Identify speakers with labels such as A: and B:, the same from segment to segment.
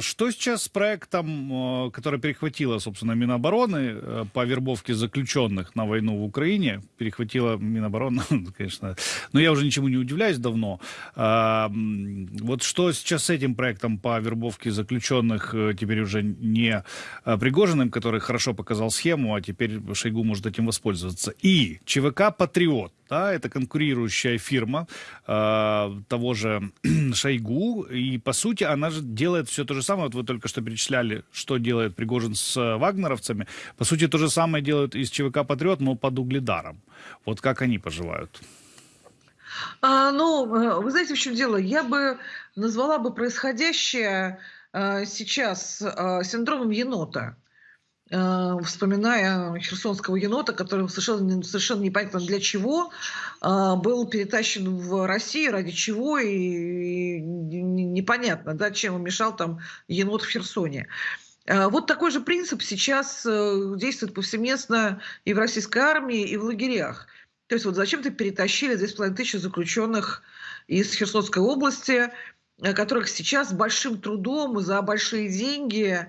A: что сейчас с проектом, который перехватила, собственно, Минобороны по вербовке заключенных на войну в Украине? Перехватила Минобороны, конечно. Но я уже ничему не удивляюсь давно. Вот что сейчас с этим проектом по вербовке заключенных, теперь уже не Пригожиным, который хорошо показал схему, а теперь Шойгу может этим воспользоваться. И ЧВК «Патриот» да, это конкурирующая фирма э, того же Шойгу, и по сути она же делает все то же самое, вот вы только что перечисляли, что делает Пригожин с э, вагнеровцами, по сути то же самое делают из ЧВК Патриот, но под угледаром. Вот как они поживают?
B: А, ну, э, вы знаете, в чем дело? Я бы назвала бы происходящее э, сейчас э, синдромом енота. Э, вспоминая херсонского енота, который совершенно, совершенно непонятно для чего э, был перетащен в Россию, ради чего, и, непонятно, да, чем он мешал там енот в Херсоне. Э, вот такой же принцип сейчас действует повсеместно и в российской армии, и в лагерях. То есть вот зачем-то перетащили 2,5 тысячи заключенных из Херсонской области, которых сейчас большим трудом и за большие деньги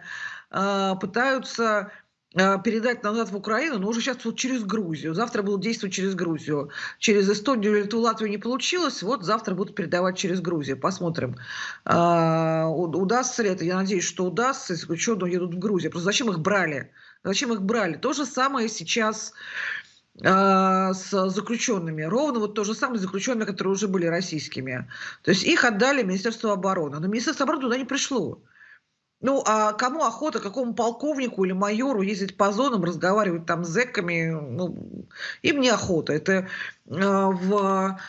B: пытаются а, передать назад в Украину, но уже сейчас вот через Грузию. Завтра будут действовать через Грузию. Через Эстонию или Латвию не получилось, вот завтра будут передавать через Грузию. Посмотрим, а, удастся ли это. Я надеюсь, что удастся, если ученые едут в Грузию. Просто зачем их брали? Зачем их брали? То же самое сейчас с заключенными. Ровно вот то же самое заключенные, которые уже были российскими. То есть их отдали Министерству обороны. Но Министерство обороны туда не пришло. Ну, а кому охота, какому полковнику или майору ездить по зонам, разговаривать там с зэками, ну, им не охота. Это э, в,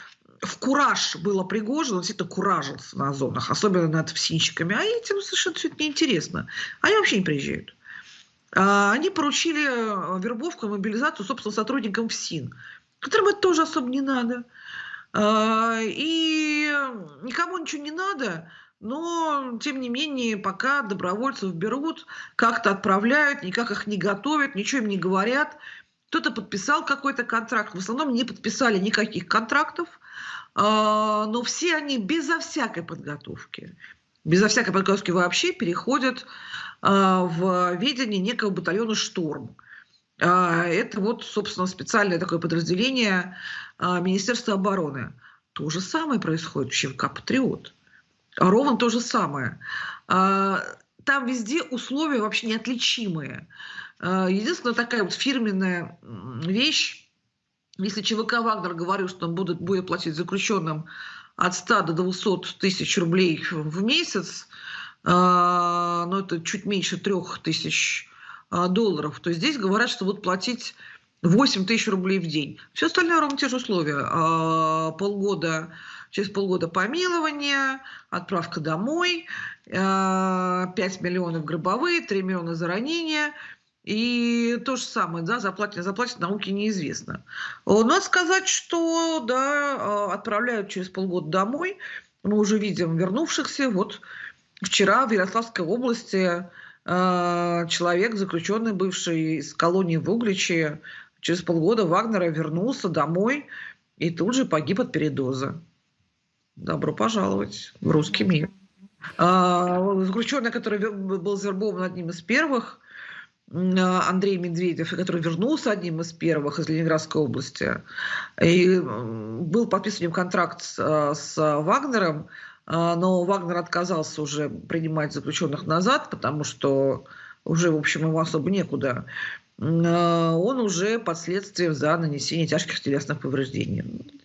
B: в кураж было Пригожин, он действительно куражился на зонах, особенно над ФСИНщиками, а этим совершенно все это неинтересно. Они вообще не приезжают. А, они поручили э, вербовку и мобилизацию, собственно, сотрудникам ФСИН, которым это тоже особо не надо. А, и никому ничего не надо, но, тем не менее, пока добровольцев берут, как-то отправляют, никак их не готовят, ничего им не говорят. Кто-то подписал какой-то контракт, в основном не подписали никаких контрактов, а, но все они безо всякой подготовки, безо всякой подготовки вообще переходят а, в видение некого батальона «Шторм». А, это вот, собственно, специальное такое подразделение Министерства обороны. То же самое происходит в ЧВК «Патриот». Ровно то же самое. А, там везде условия вообще неотличимые. А, единственная такая вот фирменная вещь, если ЧВК «Вагнер» говорил, что он будет, будет платить заключенным от 100 до 200 тысяч рублей в месяц, а, но это чуть меньше 3 тысяч долларов, то здесь говорят, что будут платить 8 тысяч рублей в день. Все остальное ровно те же условия. Полгода через полгода помилование, отправка домой, 5 э, миллионов гробовые, 3 миллиона за ранение. И то же самое, да, заплатят, не заплатят, науке неизвестно. Надо сказать, что, да, э, отправляют через полгода домой. Мы уже видим вернувшихся. Вот вчера в Ярославской области э, человек, заключенный бывший из колонии в Угличе, через полгода Вагнера вернулся домой и тут же погиб от передоза. Добро пожаловать в русский мир. А, заключенный, который был завербован одним из первых, а, Андрей Медведев, который вернулся одним из первых из Ленинградской области, и был подписан контракт с, с Вагнером, а, но Вагнер отказался уже принимать заключенных назад, потому что уже, в общем, ему особо некуда. Он уже под следствием за нанесение тяжких телесных повреждений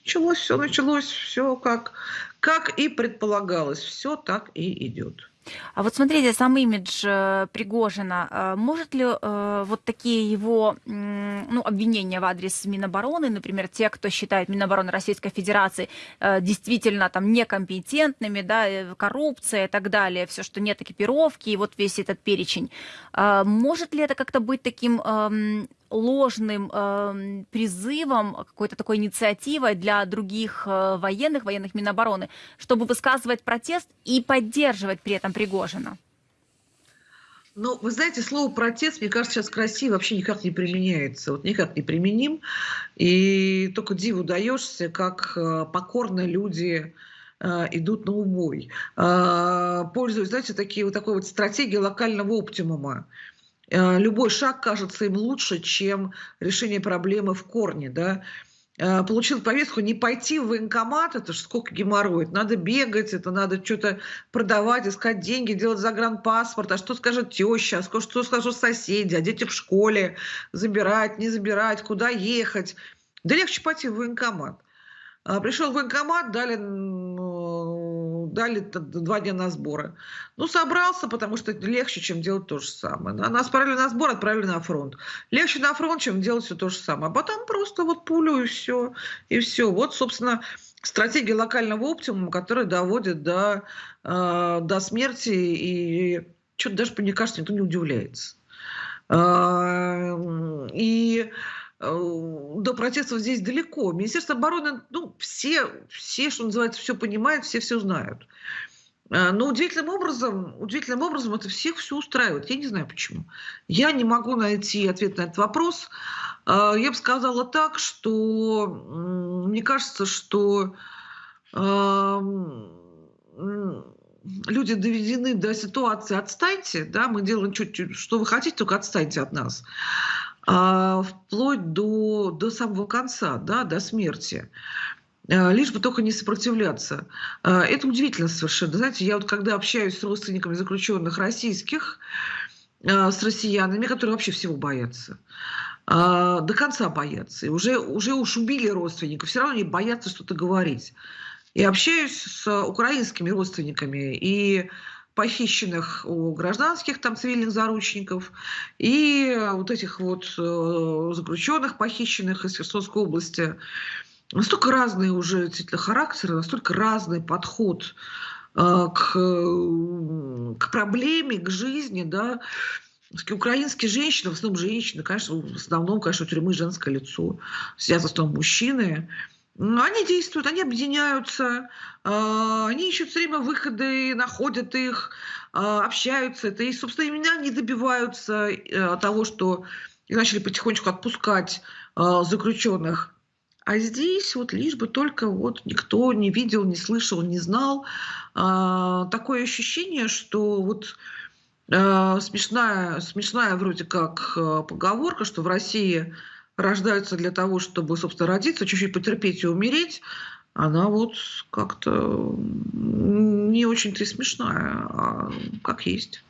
B: началось, все началось, все как, как и предполагалось, все так и идет.
C: А вот смотрите, сам имидж э, Пригожина, э, может ли э, вот такие его ну, обвинения в адрес Минобороны, например, те, кто считает Минобороны Российской Федерации действительно там некомпетентными, да, коррупция и так далее, все, что нет экипировки, и вот весь этот перечень, может ли это как-то быть таким эм, ложным э, призывом, какой-то такой инициативой для других э, военных, военных Минобороны, чтобы высказывать протест и поддерживать при этом Пригожина?
B: Ну, вы знаете, слово протест, мне кажется, сейчас в России вообще никак не применяется. Вот никак не применим. И только диву даешься, как э, покорно люди э, идут на убой. Э, пользуясь, знаете, такие, вот такой вот стратегией локального оптимума. Э, любой шаг кажется им лучше, чем решение проблемы в корне, да. Э, получил повестку не пойти в военкомат, это же сколько геморроя, надо бегать, это надо что-то продавать, искать деньги, делать загранпаспорт, а что скажет теща, что скажут соседи, а дети в школе, забирать, не забирать, куда ехать. Да легче пойти в военкомат. А, пришел в военкомат, дали, дали два дня на сборы. Ну, собрался, потому что это легче, чем делать то же самое. Нас отправили на сбор, отправили на фронт. Легче на фронт, чем делать все то же самое. А потом просто вот пулю и все. И все. Вот, собственно, стратегия локального оптимума, которая доводит до, э, до смерти. И что-то даже, мне кажется, никто не удивляется. Э, и Э, до протестов здесь далеко. Министерство обороны, ну, все, все, что называется, все понимают, все все знают. Э, но удивительным образом, удивительным образом это всех все устраивает. Я не знаю почему. Я не могу найти ответ на этот вопрос. Э, я бы сказала так, что мне кажется, что люди доведены до ситуации «отстаньте», да, мы делаем чуть-чуть, что вы хотите, только отстаньте от нас вплоть до, до самого конца, да, до смерти а, лишь бы только не сопротивляться. А, это удивительно совершенно. Знаете, я вот когда общаюсь с родственниками заключенных российских, с россиянами, которые вообще всего боятся, до конца боятся, и уже, уже уж убили родственников, все равно они боятся что-то говорить. И общаюсь с украинскими родственниками, и похищенных у гражданских там цивильных заручников и вот этих вот э, заключенных, похищенных из Херсонской области. Настолько разные уже действительно характеры, настолько разный подход э, к, к проблеме, к жизни, да, Украинские женщины, в основном женщины, конечно, в основном, конечно, у тюрьмы женское лицо, сидят в основном мужчины, они действуют, они объединяются, а, они ищут все время выходы, находят их, а, общаются. Это и, собственно, именно они добиваются э, того, что их начали потихонечку отпускать заключенных. А здесь вот лишь бы только вот никто не видел, не слышал, не знал. Такое ощущение, что вот смешная, смешная вроде как поговорка, что в России рождаются для того, чтобы, собственно, родиться, чуть-чуть потерпеть и умереть, она вот как-то не очень-то и смешная, а как есть.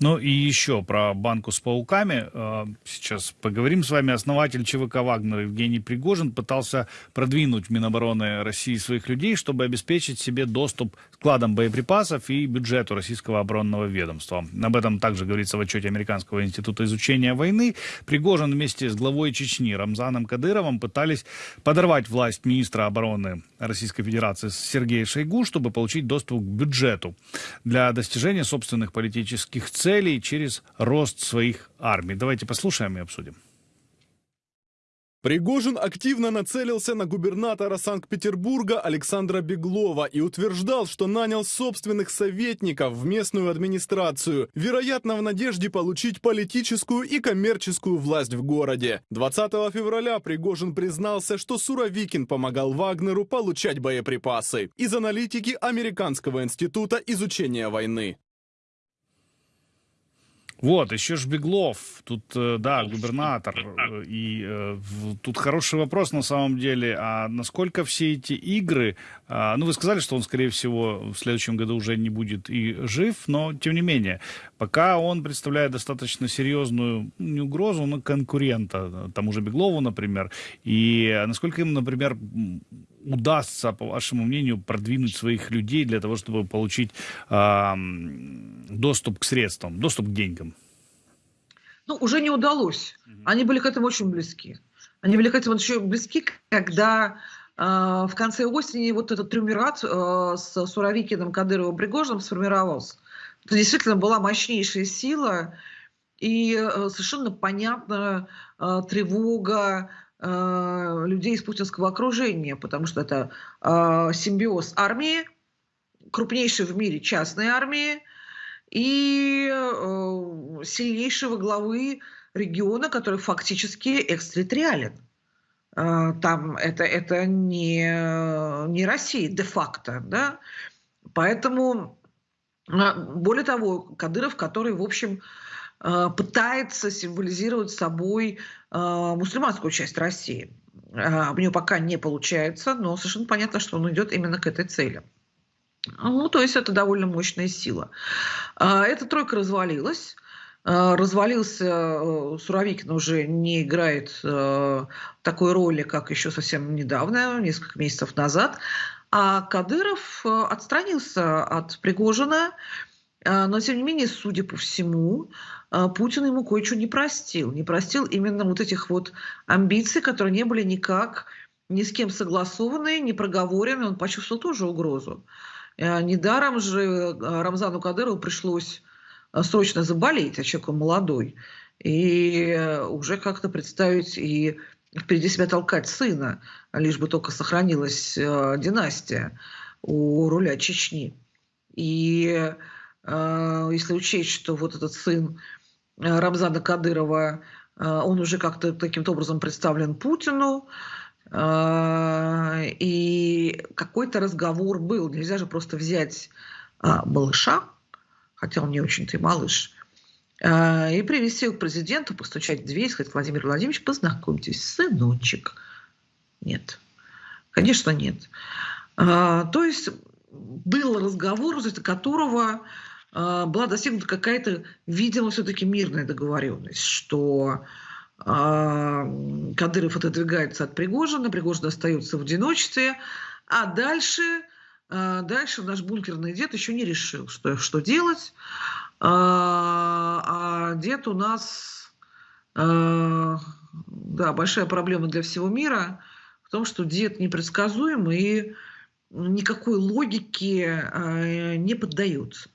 A: Ну и еще про банку с пауками. Э, сейчас поговорим с вами. Основатель ЧВК «Вагнер» Евгений Пригожин пытался продвинуть Минобороны России своих людей, чтобы обеспечить себе доступ к складам боеприпасов и бюджету российского оборонного ведомства. Об этом также говорится в отчете Американского института изучения войны. Пригожин вместе с главой Чечни Рамзаном Кадыровым пытались подорвать власть министра обороны Российской Федерации Сергея Шойгу, чтобы получить доступ к бюджету для достижения собственных политических политических целей через рост своих армий. Давайте послушаем и обсудим.
D: Пригожин активно нацелился на губернатора Санкт-Петербурга Александра Беглова и утверждал, что нанял собственных советников в местную администрацию, вероятно, в надежде получить политическую и коммерческую власть в городе. 20 февраля Пригожин признался, что Суровикин помогал Вагнеру получать боеприпасы из аналитики Американского института изучения войны.
A: Вот, еще ж Беглов, тут, э, да, губернатор, и э, тут хороший вопрос на самом деле, а насколько все эти игры, э, ну, вы сказали, что он, скорее всего, в следующем году уже не будет и жив, но, тем не менее, пока он представляет достаточно серьезную, ну, не угрозу, но конкурента, э, тому же Беглову, например, и насколько им, например, удастся, по вашему мнению, продвинуть своих людей для того, чтобы получить э, доступ к средствам, доступ к деньгам?
B: Ну, уже не удалось. Они были к этому очень близки. Они были к этому очень близки, когда э, в конце осени вот этот триумвират э, с Суровикиным, Кадыровым, Пригожиным сформировался. Это действительно была мощнейшая сила, и э, совершенно понятна э, тревога, Э, людей из путинского окружения, потому что это э, симбиоз армии, крупнейшей в мире частной армии и э, сильнейшего главы региона, который фактически экстерриториален. э, там это, это не, не Россия де-факто, да, поэтому, а, более того, Кадыров, который, в общем, э, пытается символизировать собой мусульманскую часть России. У него пока не получается, но совершенно понятно, что он идет именно к этой цели. Ну, то есть это довольно мощная сила. Эта тройка развалилась. Э, развалился э, Суровикин уже не играет э, такой роли, как еще совсем недавно, несколько месяцев назад. А Кадыров отстранился от Пригожина, но тем не менее, судя по всему, Путин ему кое-что не простил. Не простил именно вот этих вот амбиций, которые не были никак ни с кем согласованы, не проговорены. Он почувствовал тоже угрозу. Недаром же Рамзану Кадырову пришлось Э, срочно заболеть, а человек молодой, и э, уже как-то представить и впереди себя толкать сына, лишь бы только сохранилась э, династия у руля Чечни. И э, если учесть, что вот этот сын э, Рамзана Кадырова, э, он уже как-то таким-то образом представлен Путину, э, и какой-то разговор был. Нельзя же просто взять э, малыша, хотя он не очень-то и малыш, и привести его к президенту, постучать в дверь, сказать, Владимир Владимирович, познакомьтесь, сыночек. Нет. Конечно, нет. То есть был разговор, из-за которого была достигнута какая-то, видимо, все-таки мирная договоренность, что Кадыров отодвигается от Пригожина, Пригожин остается в одиночестве, а дальше а, дальше наш бункерный дед еще не решил, что, что делать. А, а дед у нас, а, да, большая проблема для всего мира в том, что дед непредсказуемый и никакой логике не поддается.